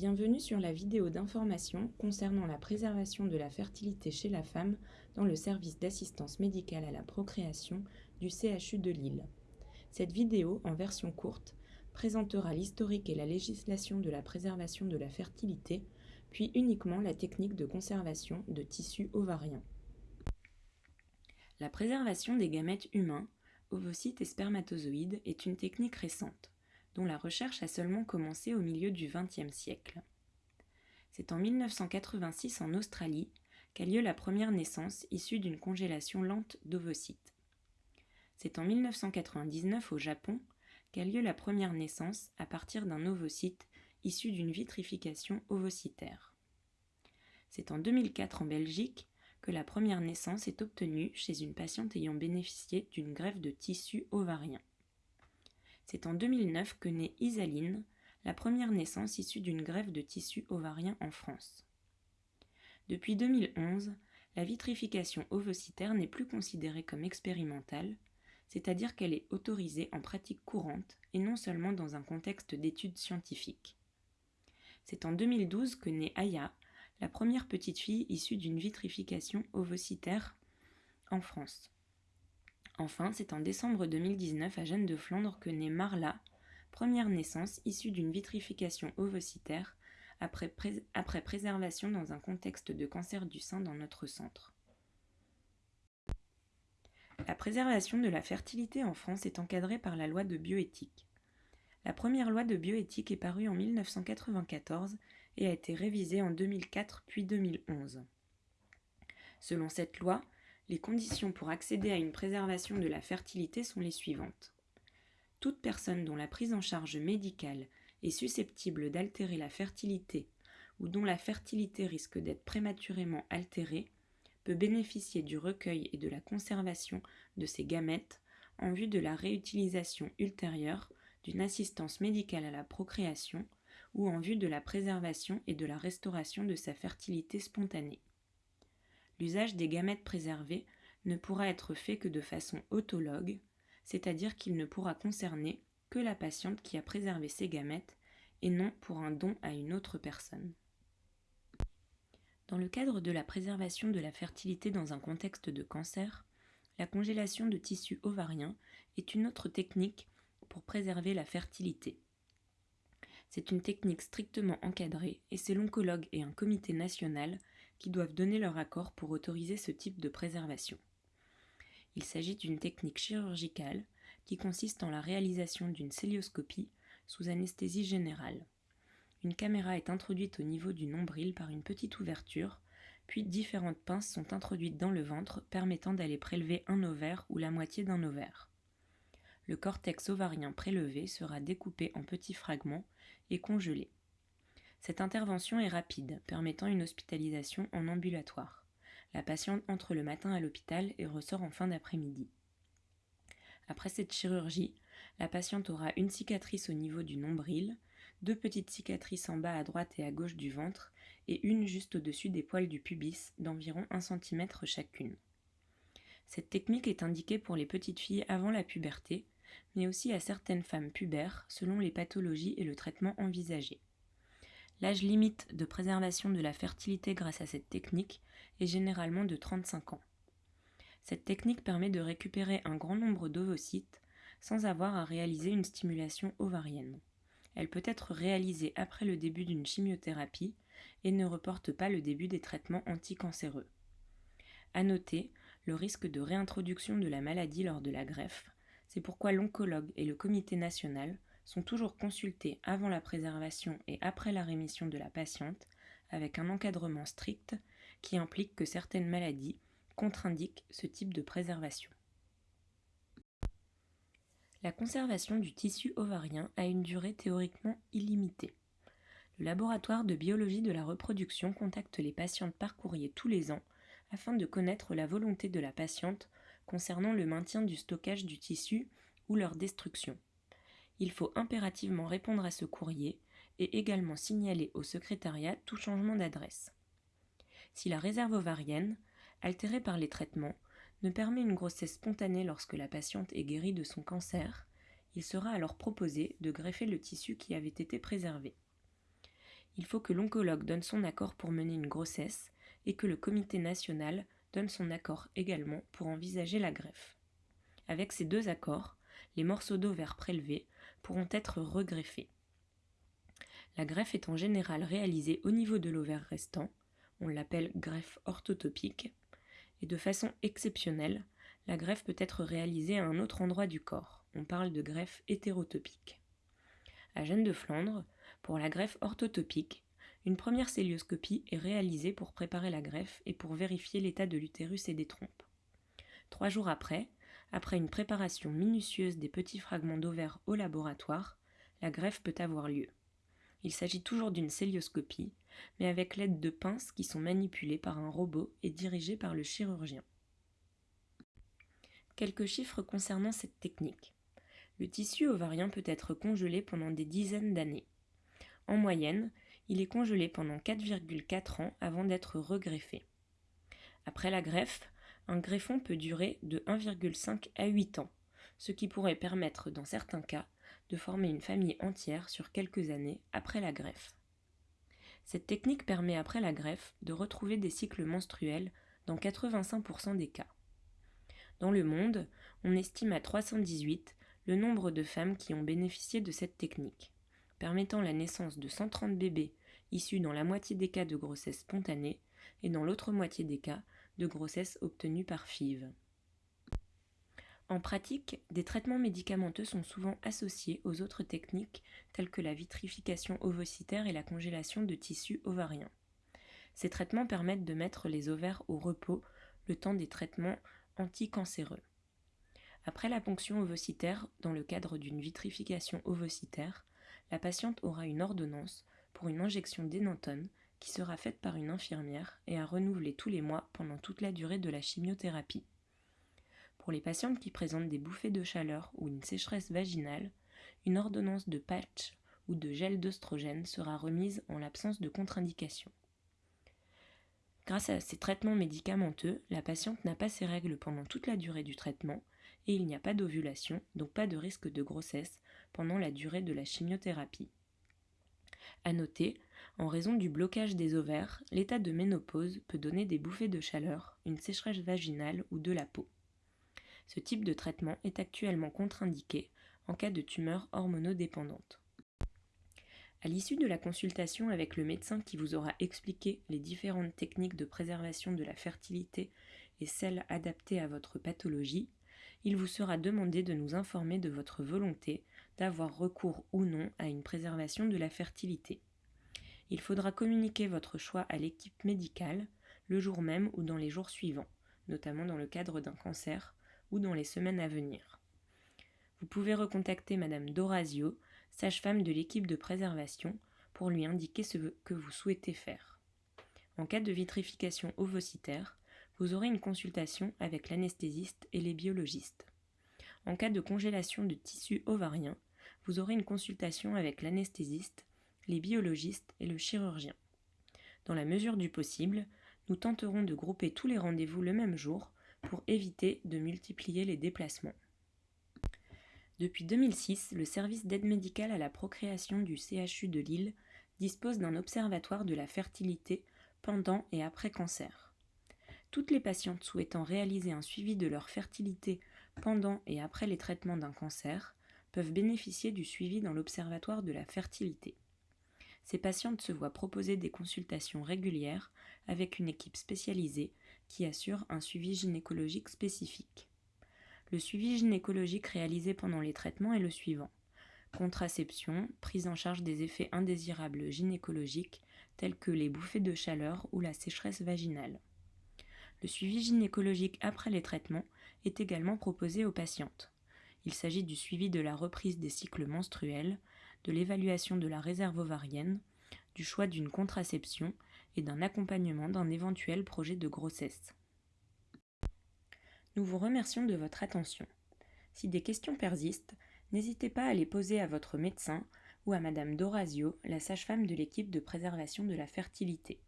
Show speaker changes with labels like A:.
A: Bienvenue sur la vidéo d'information concernant la préservation de la fertilité chez la femme dans le service d'assistance médicale à la procréation du CHU de Lille. Cette vidéo, en version courte, présentera l'historique et la législation de la préservation de la fertilité, puis uniquement la technique de conservation de tissus ovariens. La préservation des gamètes humains, ovocytes et spermatozoïdes est une technique récente dont la recherche a seulement commencé au milieu du XXe siècle. C'est en 1986 en Australie qu'a lieu la première naissance issue d'une congélation lente d'ovocytes. C'est en 1999 au Japon qu'a lieu la première naissance à partir d'un ovocyte issu d'une vitrification ovocytaire. C'est en 2004 en Belgique que la première naissance est obtenue chez une patiente ayant bénéficié d'une greffe de tissu ovarien. C'est en 2009 que naît Isaline, la première naissance issue d'une greffe de tissu ovarien en France. Depuis 2011, la vitrification ovocytaire n'est plus considérée comme expérimentale, c'est-à-dire qu'elle est autorisée en pratique courante et non seulement dans un contexte d'études scientifiques. C'est en 2012 que naît Aya, la première petite fille issue d'une vitrification ovocytaire en France. Enfin, c'est en décembre 2019 à Jeanne de Flandre que naît Marla, première naissance issue d'une vitrification ovocytaire après, après préservation dans un contexte de cancer du sein dans notre centre. La préservation de la fertilité en France est encadrée par la loi de bioéthique. La première loi de bioéthique est parue en 1994 et a été révisée en 2004 puis 2011. Selon cette loi, les conditions pour accéder à une préservation de la fertilité sont les suivantes. Toute personne dont la prise en charge médicale est susceptible d'altérer la fertilité ou dont la fertilité risque d'être prématurément altérée peut bénéficier du recueil et de la conservation de ses gamètes en vue de la réutilisation ultérieure d'une assistance médicale à la procréation ou en vue de la préservation et de la restauration de sa fertilité spontanée l'usage des gamètes préservés ne pourra être fait que de façon autologue, c'est-à-dire qu'il ne pourra concerner que la patiente qui a préservé ses gamètes et non pour un don à une autre personne. Dans le cadre de la préservation de la fertilité dans un contexte de cancer, la congélation de tissus ovariens est une autre technique pour préserver la fertilité. C'est une technique strictement encadrée et c'est l'oncologue et un comité national qui doivent donner leur accord pour autoriser ce type de préservation. Il s'agit d'une technique chirurgicale qui consiste en la réalisation d'une célioscopie sous anesthésie générale. Une caméra est introduite au niveau du nombril par une petite ouverture, puis différentes pinces sont introduites dans le ventre permettant d'aller prélever un ovaire ou la moitié d'un ovaire. Le cortex ovarien prélevé sera découpé en petits fragments et congelé. Cette intervention est rapide, permettant une hospitalisation en ambulatoire. La patiente entre le matin à l'hôpital et ressort en fin d'après-midi. Après cette chirurgie, la patiente aura une cicatrice au niveau du nombril, deux petites cicatrices en bas à droite et à gauche du ventre et une juste au-dessus des poils du pubis d'environ 1 cm chacune. Cette technique est indiquée pour les petites filles avant la puberté, mais aussi à certaines femmes pubères selon les pathologies et le traitement envisagé. L'âge limite de préservation de la fertilité grâce à cette technique est généralement de 35 ans. Cette technique permet de récupérer un grand nombre d'ovocytes sans avoir à réaliser une stimulation ovarienne. Elle peut être réalisée après le début d'une chimiothérapie et ne reporte pas le début des traitements anticancéreux. À noter le risque de réintroduction de la maladie lors de la greffe, c'est pourquoi l'oncologue et le comité national sont toujours consultés avant la préservation et après la rémission de la patiente, avec un encadrement strict qui implique que certaines maladies contre-indiquent ce type de préservation. La conservation du tissu ovarien a une durée théoriquement illimitée. Le laboratoire de biologie de la reproduction contacte les patientes par courrier tous les ans afin de connaître la volonté de la patiente concernant le maintien du stockage du tissu ou leur destruction il faut impérativement répondre à ce courrier et également signaler au secrétariat tout changement d'adresse. Si la réserve ovarienne, altérée par les traitements, ne permet une grossesse spontanée lorsque la patiente est guérie de son cancer, il sera alors proposé de greffer le tissu qui avait été préservé. il faut que l'oncologue donne son accord pour mener une grossesse et que le comité national donne son accord également pour envisager la greffe. Avec ces deux accords, les morceaux d'ovaire prélevés pourront être regreffés. La greffe est en général réalisée au niveau de l'ovaire restant, on l'appelle greffe orthotopique, et de façon exceptionnelle, la greffe peut être réalisée à un autre endroit du corps, on parle de greffe hétérotopique. À Gênes de Flandre, pour la greffe orthotopique, une première célioscopie est réalisée pour préparer la greffe et pour vérifier l'état de l'utérus et des trompes. Trois jours après, après une préparation minutieuse des petits fragments d'ovaire au laboratoire, la greffe peut avoir lieu. Il s'agit toujours d'une célioscopie, mais avec l'aide de pinces qui sont manipulées par un robot et dirigées par le chirurgien. Quelques chiffres concernant cette technique. Le tissu ovarien peut être congelé pendant des dizaines d'années. En moyenne, il est congelé pendant 4,4 ans avant d'être regreffé. Après la greffe, un greffon peut durer de 1,5 à 8 ans, ce qui pourrait permettre dans certains cas de former une famille entière sur quelques années après la greffe. Cette technique permet après la greffe de retrouver des cycles menstruels dans 85% des cas. Dans le monde, on estime à 318 le nombre de femmes qui ont bénéficié de cette technique, permettant la naissance de 130 bébés issus dans la moitié des cas de grossesse spontanée et dans l'autre moitié des cas de grossesse obtenue par FIV. En pratique, des traitements médicamenteux sont souvent associés aux autres techniques telles que la vitrification ovocytaire et la congélation de tissus ovariens. Ces traitements permettent de mettre les ovaires au repos le temps des traitements anticancéreux. Après la ponction ovocytaire, dans le cadre d'une vitrification ovocytaire, la patiente aura une ordonnance pour une injection d'énantone qui sera faite par une infirmière et à renouveler tous les mois pendant toute la durée de la chimiothérapie. Pour les patientes qui présentent des bouffées de chaleur ou une sécheresse vaginale, une ordonnance de patch ou de gel d'œstrogène sera remise en l'absence de contre-indication. Grâce à ces traitements médicamenteux, la patiente n'a pas ses règles pendant toute la durée du traitement et il n'y a pas d'ovulation, donc pas de risque de grossesse pendant la durée de la chimiothérapie. À noter, en raison du blocage des ovaires, l'état de ménopause peut donner des bouffées de chaleur, une sécheresse vaginale ou de la peau. Ce type de traitement est actuellement contre-indiqué en cas de tumeur hormonodépendante. À l'issue de la consultation avec le médecin qui vous aura expliqué les différentes techniques de préservation de la fertilité et celles adaptées à votre pathologie, il vous sera demandé de nous informer de votre volonté d'avoir recours ou non à une préservation de la fertilité il faudra communiquer votre choix à l'équipe médicale le jour même ou dans les jours suivants, notamment dans le cadre d'un cancer ou dans les semaines à venir. Vous pouvez recontacter Madame Dorazio, sage-femme de l'équipe de préservation, pour lui indiquer ce que vous souhaitez faire. En cas de vitrification ovocytaire, vous aurez une consultation avec l'anesthésiste et les biologistes. En cas de congélation de tissu ovarien, vous aurez une consultation avec l'anesthésiste les biologistes et le chirurgien. Dans la mesure du possible, nous tenterons de grouper tous les rendez-vous le même jour pour éviter de multiplier les déplacements. Depuis 2006, le service d'aide médicale à la procréation du CHU de Lille dispose d'un observatoire de la fertilité pendant et après cancer. Toutes les patientes souhaitant réaliser un suivi de leur fertilité pendant et après les traitements d'un cancer peuvent bénéficier du suivi dans l'observatoire de la fertilité. Ces patientes se voient proposer des consultations régulières avec une équipe spécialisée qui assure un suivi gynécologique spécifique. Le suivi gynécologique réalisé pendant les traitements est le suivant contraception, prise en charge des effets indésirables gynécologiques tels que les bouffées de chaleur ou la sécheresse vaginale. Le suivi gynécologique après les traitements est également proposé aux patientes. Il s'agit du suivi de la reprise des cycles menstruels, de l'évaluation de la réserve ovarienne, du choix d'une contraception et d'un accompagnement d'un éventuel projet de grossesse. Nous vous remercions de votre attention. Si des questions persistent, n'hésitez pas à les poser à votre médecin ou à Madame Dorazio, la sage-femme de l'équipe de préservation de la fertilité.